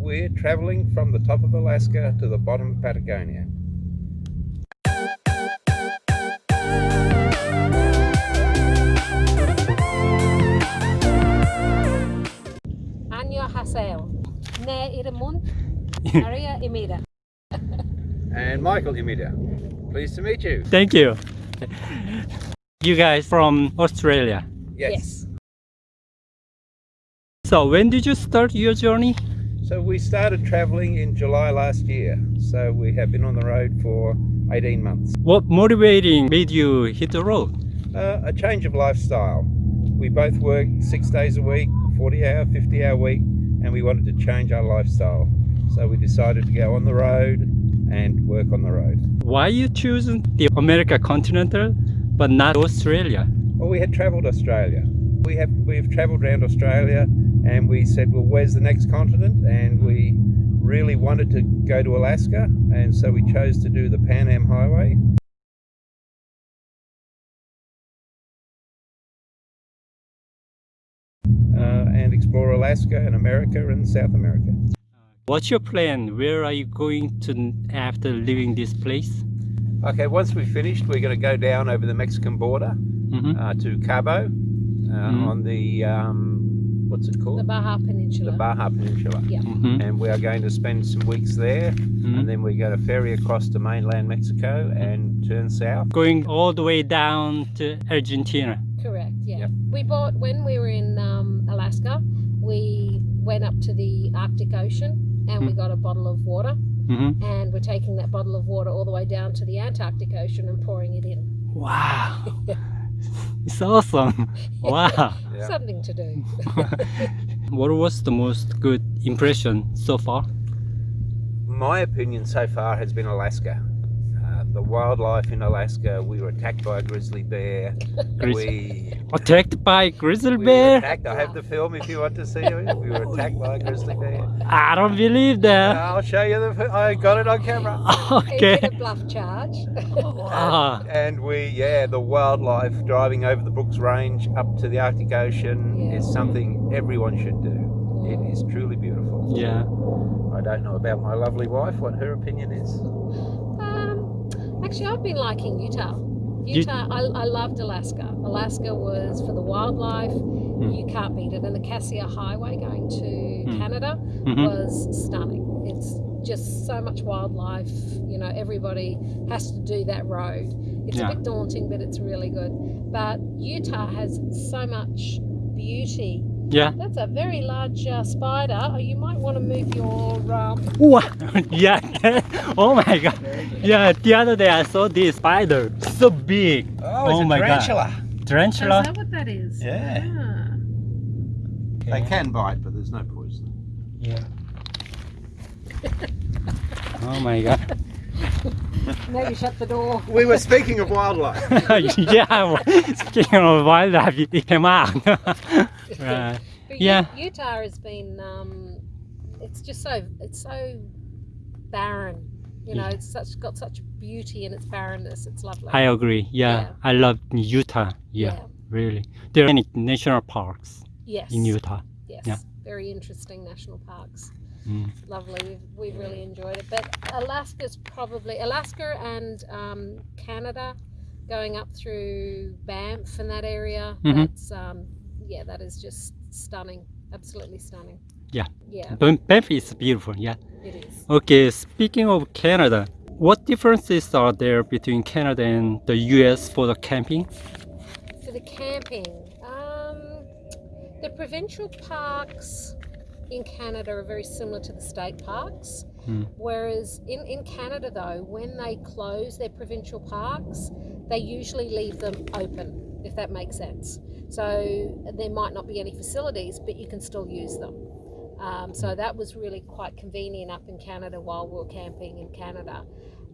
we're traveling from the top of Alaska to the bottom of Patagonia. Maria Imida. And Michael Imida. Pleased to meet you. Thank you. You guys from Australia? yes. yes. So when did you start your journey? So we started traveling in July last year. So we have been on the road for 18 months. What motivating made you hit the road? Uh, a change of lifestyle. We both work six days a week, 40 hour, 50 hour week, and we wanted to change our lifestyle. So we decided to go on the road and work on the road. Why you choosing the America continental but not Australia? Well, we had travelled Australia. We have we have travelled around Australia, and we said, well, where's the next continent? And we really wanted to go to Alaska, and so we chose to do the Pan Am Highway. Uh, and explore Alaska and America and South America. What's your plan? Where are you going to after leaving this place? Okay, once we've finished, we're going to go down over the Mexican border Mhm. uh, to Cabo uh, Mhm. on the um, what's it called? The Baja Peninsula. The Baja Peninsula. Yeah. Mhm. And we are going to spend some weeks there, Mhm. and then we go to ferry across to mainland Mexico and turn south. Going all the way down to Argentina. Correct. Yeah. Yep. We bought when we were in um, Alaska. We went up to the Arctic Ocean and we Hmm. got a bottle of water, Mhm. and we're taking that bottle of water all the way down to the Antarctic Ocean and pouring it in. Wow. It's awesome. Wow. Yeah. Something to do. What was the most good impression so far? My opinion so far has been Alaska. The wildlife in Alaska. We were attacked by a grizzly bear. Grizzly- We, Attacked by grizzly we were bear? attacked. I have the film if you want to see it. We were attacked by a grizzly bear. I don't believe that. I'll show you the. I got it on camera. He Okay. did a bluff charge. Ah, And we, yeah, the wildlife driving over the Brooks Range up to the Arctic Ocean Yeah. is something everyone should do. It is truly beautiful. yeah. I don't know about my lovely wife, what her opinion is. Actually, I've been liking Utah. You- Utah, I, I loved Alaska. Alaska was for the wildlife, Hmm. you can't beat it. And the Cassiar Highway going to Hmm. Canada Mhm. was stunning. It's just so much wildlife. You know, everybody has to do that road. It's Yeah. a bit daunting, but it's really good. But Utah has so much beauty. Yeah. That's a very large uh, spider. Oh, You might want to move your. Um, Wow. Yeah. oh my god. Yeah. The other day I saw this spider. So big. Oh my God. Tarantula. Is that what that is? Yeah. Ah. They can bite, but there's no poison. Yeah. oh my god. Maybe shut the door. We were speaking of wildlife. yeah. Speaking of wildlife, it came out. right. But Yeah. Utah has been. Um, it's just so. It's so barren. You know, it's such got such beauty in its barrenness. It's lovely. I agree. Yeah, Yeah. I love Utah. Yeah, Yeah. really. There are many national parks yes. in Utah. Yes. Yeah. Very interesting national parks. Mm. Lovely. We've, we've really enjoyed it. But Alaska's probably Alaska and um, Canada, going up through Banff and that area. Mhm. That's um, yeah, that is just stunning. Absolutely stunning. Yeah. Yeah, Banff is beautiful. Yeah. it is. Okay. Speaking of Canada, what differences are there between Canada and the U.S. for the camping? For the camping, um, the provincial parks in Canada are very similar to the state parks. Hmm. Whereas in, in Canada, though, when they close their provincial parks, they usually leave them open, if that makes sense. So there might not be any facilities, but you can still use them. Um, so that was really quite convenient up in Canada while we were camping in Canada.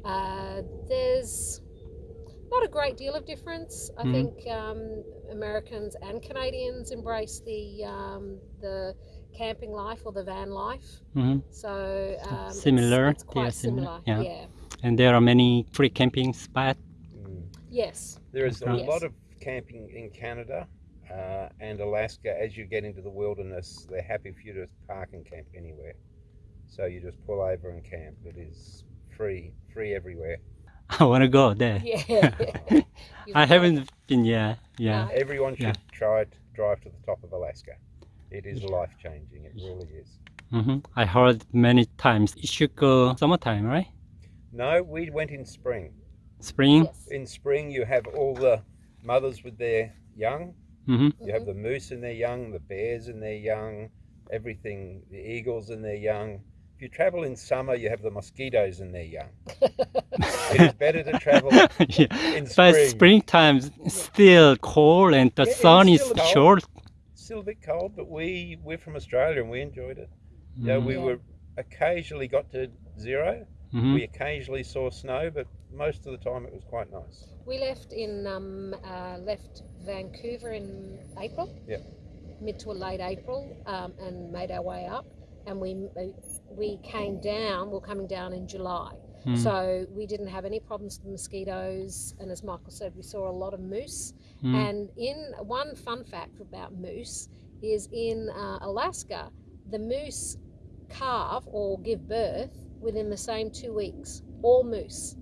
Uh, there's not a great deal of difference. I Mhm. think um, Americans and Canadians embrace the um, the camping life or the van life. hmm So um, Similar, It's, they are quite similar, similar. yeah. yeah. And there are many free camping spots. Mm. Yes. There is a Yes. lot of camping in Canada uh, and Alaska. As you get into the wilderness, they're happy for you to park and camp anywhere. So you just pull over and camp. It is free, free everywhere. I want to go there. Yeah. I haven't been yet. Yeah. No. Everyone should Yeah. try to drive to the top of Alaska. It is life changing. It really is. hmm I heard many times it should go summertime, right? No, we went in spring. Spring. Yes. In spring, you have all the mothers with their young. hmm You have the moose in their young, the bears in their young, everything, the eagles in their young. If you travel in summer, you have the mosquitoes in their young. it is better to travel yeah. in But spring. springtime still cold and the Yeah, sun is cold. short. Still a bit cold, but we we're from Australia and we enjoyed it. Yeah, Mhm. we were occasionally got to 0 Mhm. We occasionally saw snow, but most of the time it was quite nice. We left in um, uh, left Vancouver in April. Yep. Mid to late April, um, and made our way up, and we we came down. We're coming down in July, Mm. so we didn't have any problems with mosquitoes. And as Michael said, we saw a lot of moose. Mm. And in one fun fact about moose is in uh, Alaska, the moose calve or give birth within the same two weeks. All moose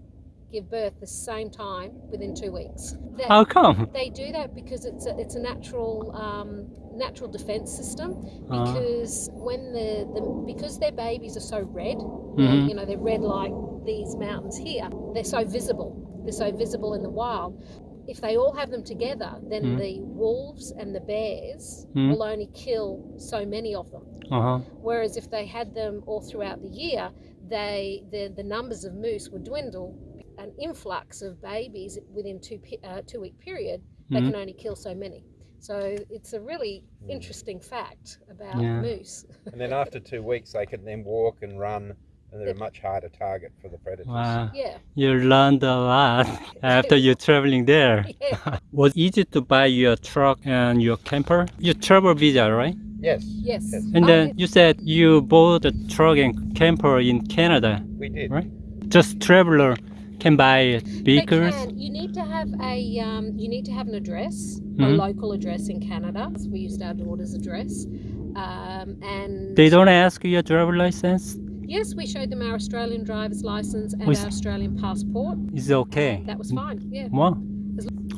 give birth the same time within two weeks. That- How come? they do that because it's a, it's a natural um, natural defense system. Uh, Because when the, the because their babies are so red, Mhm. you know they're red like these mountains here. They're so visible. They're so visible in the wild. If they all have them together, then Mhm. the wolves and the bears Mhm. will only kill so many of them. uh-huh. Whereas if they had them all throughout the year, they the, the numbers of moose would dwindle. An influx of babies within two uh, two week period, they Mhm. can only kill so many. So it's a really interesting fact about Yeah. moose. And then after two weeks, they can then walk and run, and they're a much harder target for the predators. Wow. Yeah, You learned a lot after you're traveling there. yeah, Was easy to buy your truck and your camper? Your travel visa, right? Yes. yes. Yes. And Oh, then you said you bought a truck and camper in Canada. We did. Right. Just traveler can buy They can. You need to have a um, you need to have an address, a Mhm. local address in Canada. We used our daughter's address, um, and They don't ask you a driver license. Yes, we showed them our Australian driver's license and our Australian passport. It's okay. That was fine. Yeah. Wow.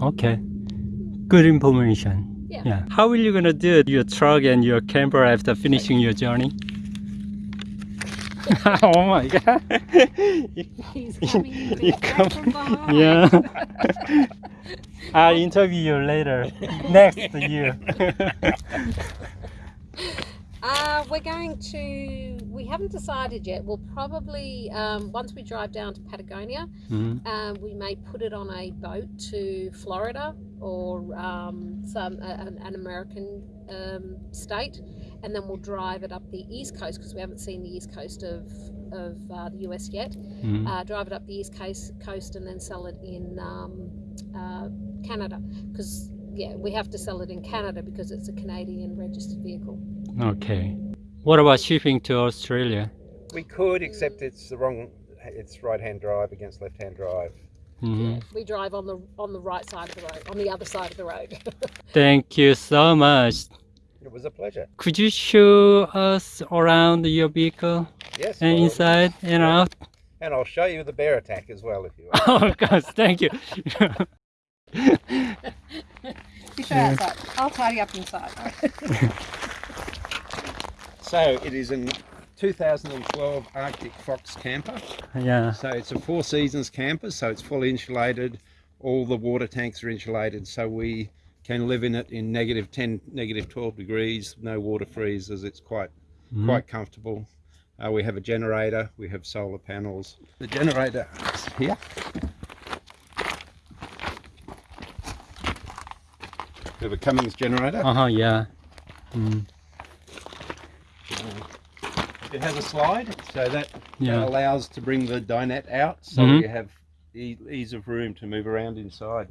Okay. Good information. Yeah. Yeah. How are you gonna do your truck and your camper after finishing your journey? oh my god. He's coming You come- yeah. I'll interview you later. Next year. Uh, we're going to. We haven't decided yet. We'll probably um, once we drive down to Patagonia, Mhm. um, we may put it on a boat to Florida or um, some uh, an, an American um, state, and then we'll drive it up the east coast because we haven't seen the east coast of of uh, the US yet. Mhm. Uh, drive it up the east coast coast and then sell it in um, uh, Canada because yeah, we have to sell it in Canada because it's a Canadian registered vehicle. Okay. What about shipping to Australia? We could, except it's the wrong. It's right-hand drive against left-hand drive. Mhm. We drive on the on the right side of the road, on the other side of the road. Thank you so much. It was a pleasure. Could you show us around your vehicle Yes. and well, inside and out? And I'll show you the bear attack as well if you want. Oh, of course. Thank you. You show outside. I'll tidy up inside. so it is an 2012 Arctic Fox camper. yeah. So it's a Four Seasons camper, so it's fully insulated. All the water tanks are insulated, so we can live in it in negative 10, negative 12 degrees, no water freezes. It's quite Mhm. quite comfortable. Uh, we have a generator, we have solar panels. The generator is here. We have a Cummins generator. Uh huh. Yeah. Mm, It has a slide, so that, that yeah. allows to bring the dinette out, so Mhm. you have e- ease of room to move around inside.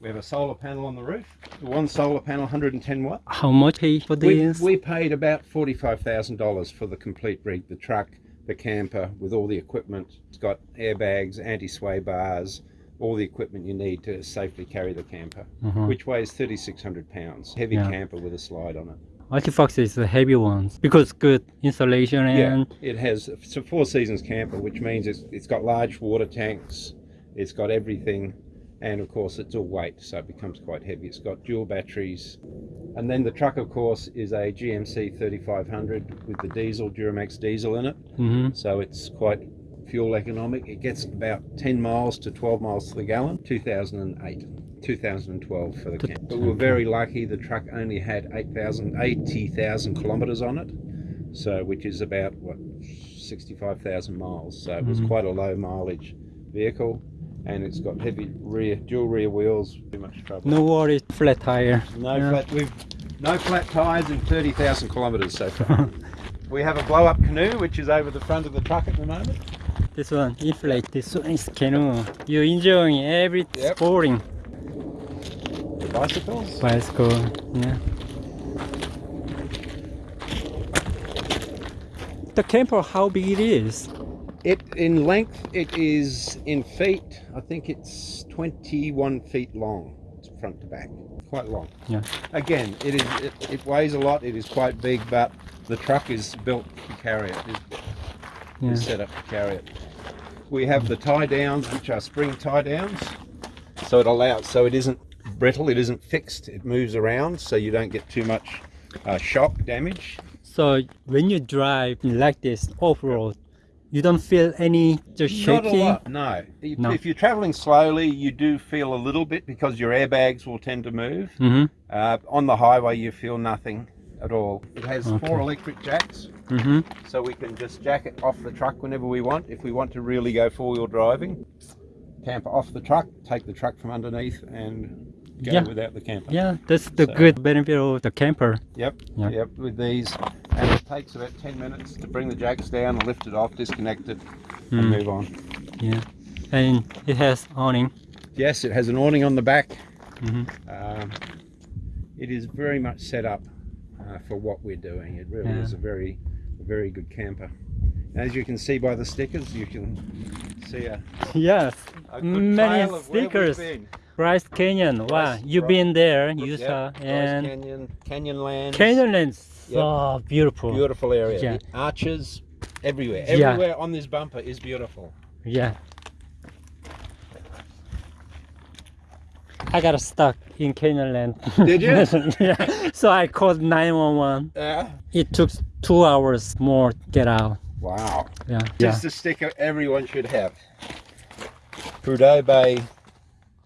We have a solar panel on the roof. One solar panel, 110 watt. How much for We, this? we paid about $45,000 for the complete rig, the truck, the camper, with all the equipment. It's got airbags, anti-sway bars, all the equipment you need to safely carry the camper, Mhm. which weighs 3,600 pounds. Heavy Yeah. camper with a slide on it. Arctic Fox is the heavy ones because good insulation and Yeah, it has it's a four seasons camper, which means it's it's got large water tanks, it's got everything, and of course it's all weight, so it becomes quite heavy. It's got dual batteries, and then the truck, of course, is a GMC 3500 with the diesel Duramax diesel in it, Mhm. so it's quite fuel economic. It gets about 10 miles to 12 miles to the gallon. 2008. 2012 for the camp. But we were very lucky. The truck only had 8,000, 80,000 kilometres on it, so which is about what 65,000 miles. So it was Mhm. quite a low mileage vehicle, and it's got heavy rear, dual rear wheels. Too much trouble. no worries, flat tire. No Yeah. flat. We've no flat tyres in 30,000 kilometres so far. we have a blow-up canoe, which is over the front of the truck at the moment. This one inflate. This one is canoe. You're enjoying every Yep. sporting Bicycles. bicycle. Yeah. The camper, how big it is? It in length, it is in feet. I think it's 21 feet long, it's front to back, quite long. Yeah. Again, it is. It, it weighs a lot. It is quite big, but the truck is built to carry it. Yeah. is set up to carry it. We have the tie downs, which are spring tie downs, so it allows. So it isn't brittle. It isn't fixed. It moves around, so you don't get too much uh, shock damage. So when you drive like this off road, you don't feel any just Not a shaking. lot, no. If, No. if you're traveling slowly, you do feel a little bit because your airbags will tend to move. Mm-hmm. Uh, on the highway, you feel nothing at all. It has Okay. four electric jacks, Mm-hmm. so we can just jack it off the truck whenever we want. If we want to really go four-wheel driving, camper off the truck, take the truck from underneath, and go Yeah. without the camper. Yeah, that's the So- good benefit of the camper. Yep, Yeah. yep, with these. And it takes about 10 minutes to bring the jacks down, lift it off, disconnect it, and Mm, move on. yeah, and it has awning. Yes, it has an awning on the back. Mm-hmm. Um, it is very much set up uh, for what we're doing. It really Yeah. is a very, a very good camper. As you can see by the stickers, you can see a, Yes, a good many trail of stickers. been. Bryce Canyon. Wow, you've been there, Yep, Utah, Bryce and Canyon, Canyonlands. Canyonlands. So beautiful. Beautiful area. Yeah. Arches everywhere. Yeah. Everywhere on this bumper is beautiful. Yeah. I got stuck in Canyonland. Did you? yeah. So I called 911. Yeah. It took two hours more to get out. Wow. Yeah. This is the sticker everyone should have. Prudhoe Bay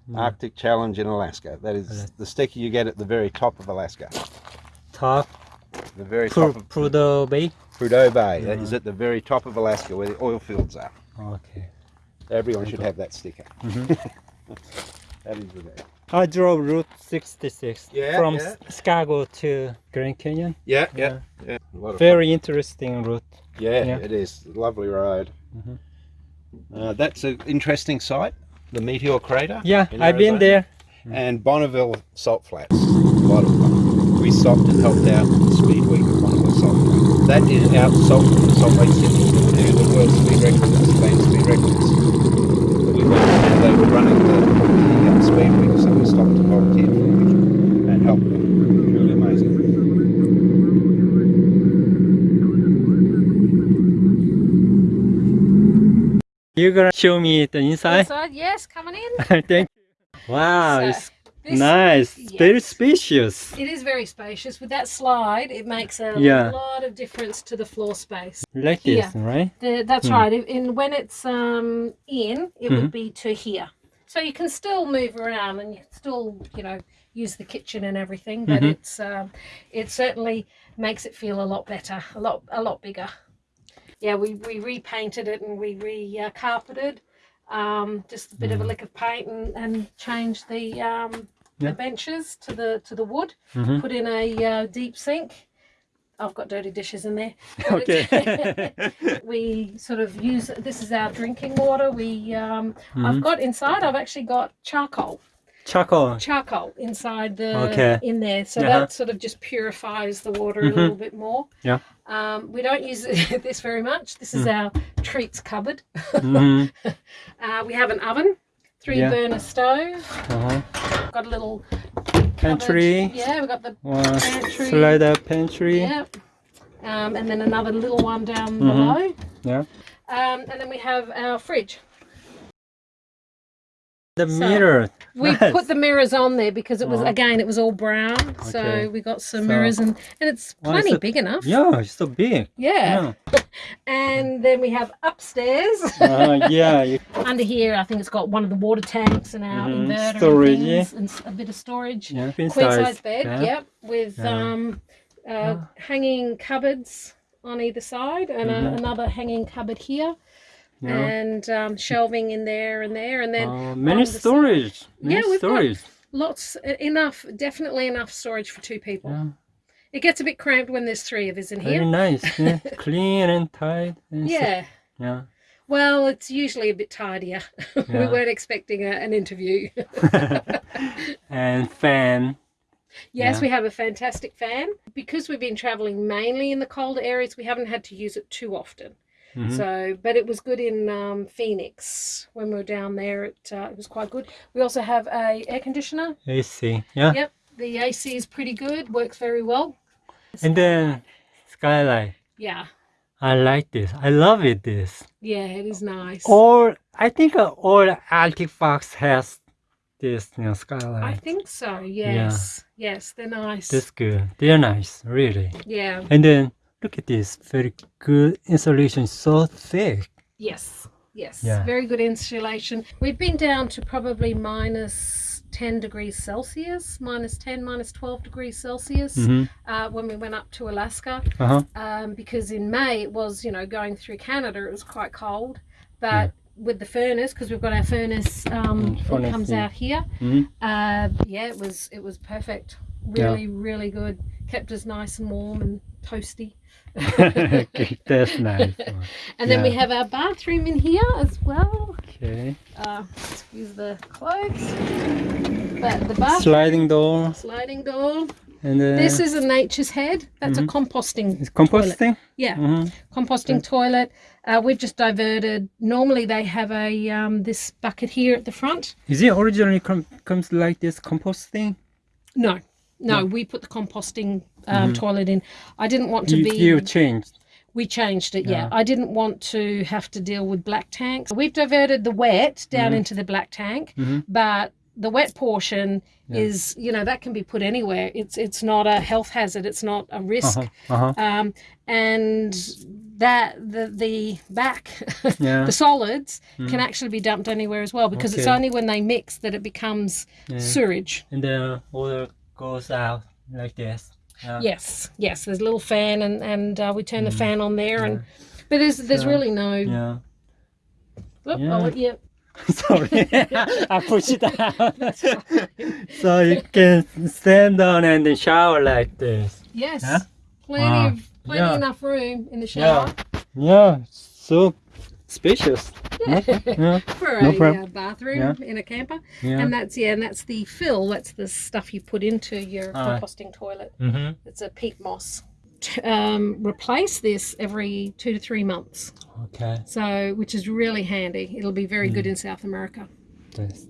Mm. Arctic Challenge in Alaska. That is Alaska. the sticker you get at the very top of Alaska. Top The very Pru- top of Prudhoe Bay. Prudhoe Bay. That Yeah. is at the very top of Alaska where the oil fields are. Okay. Everyone should have that sticker. Mhm. That is the best. I drove Route 66 Yeah, from yeah. Chicago to Grand Canyon. Yeah, yeah, yeah. A lot of Very interesting route. Yeah, yeah. it is. Lovely road. Mhm. Uh, that's an interesting site, the Meteor Crater. Yeah, I've been there. and Bonneville Salt Flats. A lot of fun. We stopped and helped out the speed week of Bonneville Salt Flats. That is out salt Salt Lake City. The world speed records, the Spain speed records. We went and were running the, the uh, speed week, so we stopped to volunteer for a week and helped them. Truly amazing. You're gonna show me the inside? Inside, yes, coming in. Thank you. Wow, So, it's this- nice. It's very spacious. It is very spacious. With that slide, it makes a Yeah. lot of difference to the floor space. Like this, right? The, that's Hmm. right. In when it's um, in, it Mhm. would be to here. So you can still move around and you still, you know, use the kitchen and everything. But Mhm. it's um, it certainly makes it feel a lot better, a lot a lot bigger. Yeah, we, we repainted it and we re uh, carpeted. Um, just a bit of a Mm. lick of paint and, and changed the um, Yeah. the benches to the to the wood. Mhm. Put in a uh, deep sink. I've got dirty dishes in there. Okay. we sort of use this is our drinking water. We um, I've Mhm. got inside. I've actually got charcoal, Charcoal. charcoal inside the Okay. in there, so Uh-huh. that sort of just purifies the water Mhm. a little bit more. Yeah. Um, we don't use this very much. This is Mm. our treats cupboard. Mhm. Uh, we have an oven, three Yeah. burner stove. Uh-huh. Got a little pantry. cupboard. Yeah, we've got the One Pantry. slide up pantry. Yep. Um, and then another little one down Mhm. below. Yeah. Um, and then we have our fridge. The So, mirror. We Nice. put the mirrors on there because it was Uh-huh. again it was all brown, Okay. so we got some So- mirrors and and it's plenty it- big enough. Yeah, it's so big. Yeah. Yeah. And then we have upstairs Uh, yeah. You, under here. I think it's got one of the water tanks and our Mhm. inverter Storage, and, things, and a bit of storage. yeah. Queen size. size bed. Yeah. Yep, with Yeah. um, uh, Yeah. hanging cupboards on either side and Mhm. a, another hanging cupboard here. Yeah. and um, shelving in there and there, and then Uh, many the storage. Many Yeah, we've got- lots enough, definitely enough storage for two people. Yeah. It gets a bit cramped when there's three of us in Very here. nice. Yeah. Clean and tight. and Yeah. Yeah. Well, it's usually a bit tidier. we weren't expecting a, an interview. and fan. yes, Yeah. we have a fantastic fan. Because we've been traveling mainly in the colder areas, we haven't had to use it too often. Mhm. So, but it was good in um, Phoenix when we were down there. It, uh, it was quite good. We also have a air conditioner. AC. Yeah. Yep, the AC is pretty good. Works very well. And then skylight. Yeah, I like this. I love it. This. yeah, it is nice. All I think uh, all Arctic Fox has this, you know, I think so. Yes, yes, they're nice. That's good. They're nice, really. Yeah, And then look at this. Very good insulation. So thick. yes, yes. Yeah. Very good insulation. We've been down to probably minus 10 degrees Celsius, minus 10, minus 12 degrees Celsius Mm-hmm. uh, when we went up to Alaska. Uh huh. um, because in May it was, you know, going through Canada, it was quite cold. But with the furnace, because we've got our furnace um, Mm, furnace, comes yeah. out here, Mhm. uh, yeah, it was it was perfect. Yeah. Really, really good. Kept us nice and warm and toasty. okay, that's nice. And then we have our bathroom in here as well. Okay. Uh, excuse the clothes. But the bathroom Sliding door. sliding door. And then This is a nature's head. That's Mhm. a composting. it's composting. Yeah. Mm-hmm. composting toilet. Uh, we've just diverted. Normally they have a um, this bucket here at the front. Is it originally com- comes like this composting? No, no, we put the composting um, toilet in. I didn't want to Mm-hmm. You, be. you changed. we changed it. Yeah. Yeah. I didn't want to have to deal with black tanks. We've diverted the wet down Mhm. into the black tank, Mhm. but the wet portion Yeah. is you know that can be put anywhere. It's it's not a health hazard. It's not a risk. Uh-huh. Uh-huh. Um, and that the the back Yeah. the solids Mm. can actually be dumped anywhere as well because it's only when they mix that it becomes Yeah. sewage. And the water goes out like this. Yeah. Yes, yes. There's a little fan, and and uh, we turn the Mm. fan on there, and but there's there's So, really no. Yeah. Oop, Yeah. oh, yeah. Sorry, I push it out. so you can stand down and shower like this. Yes, Huh? plenty Wow. of plenty Yeah. enough room in the shower Yeah, so spacious. Yeah, for No a problem. uh, bathroom Yeah. in a camper, yeah. and that's yeah, and that's the fill. That's the stuff you put into your Alright. composting toilet. mm-hmm. It's a peat moss. Um, replace this every two to three months. Okay. So, which is really handy. It'll be very Mm. good in South America. That's,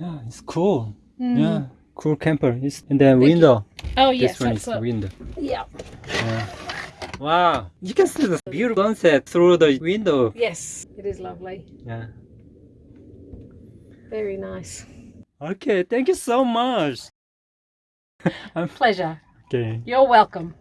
yeah, it's cool. Mm. Yeah, cool camper. It's and then Thank you. window. Oh yes, this one is a, window. yeah. Yeah. Wow, you can see the beautiful sunset through the window. Yes, it is lovely. Yeah. Very nice. Okay, thank you so much. Pleasure. Okay. You're welcome.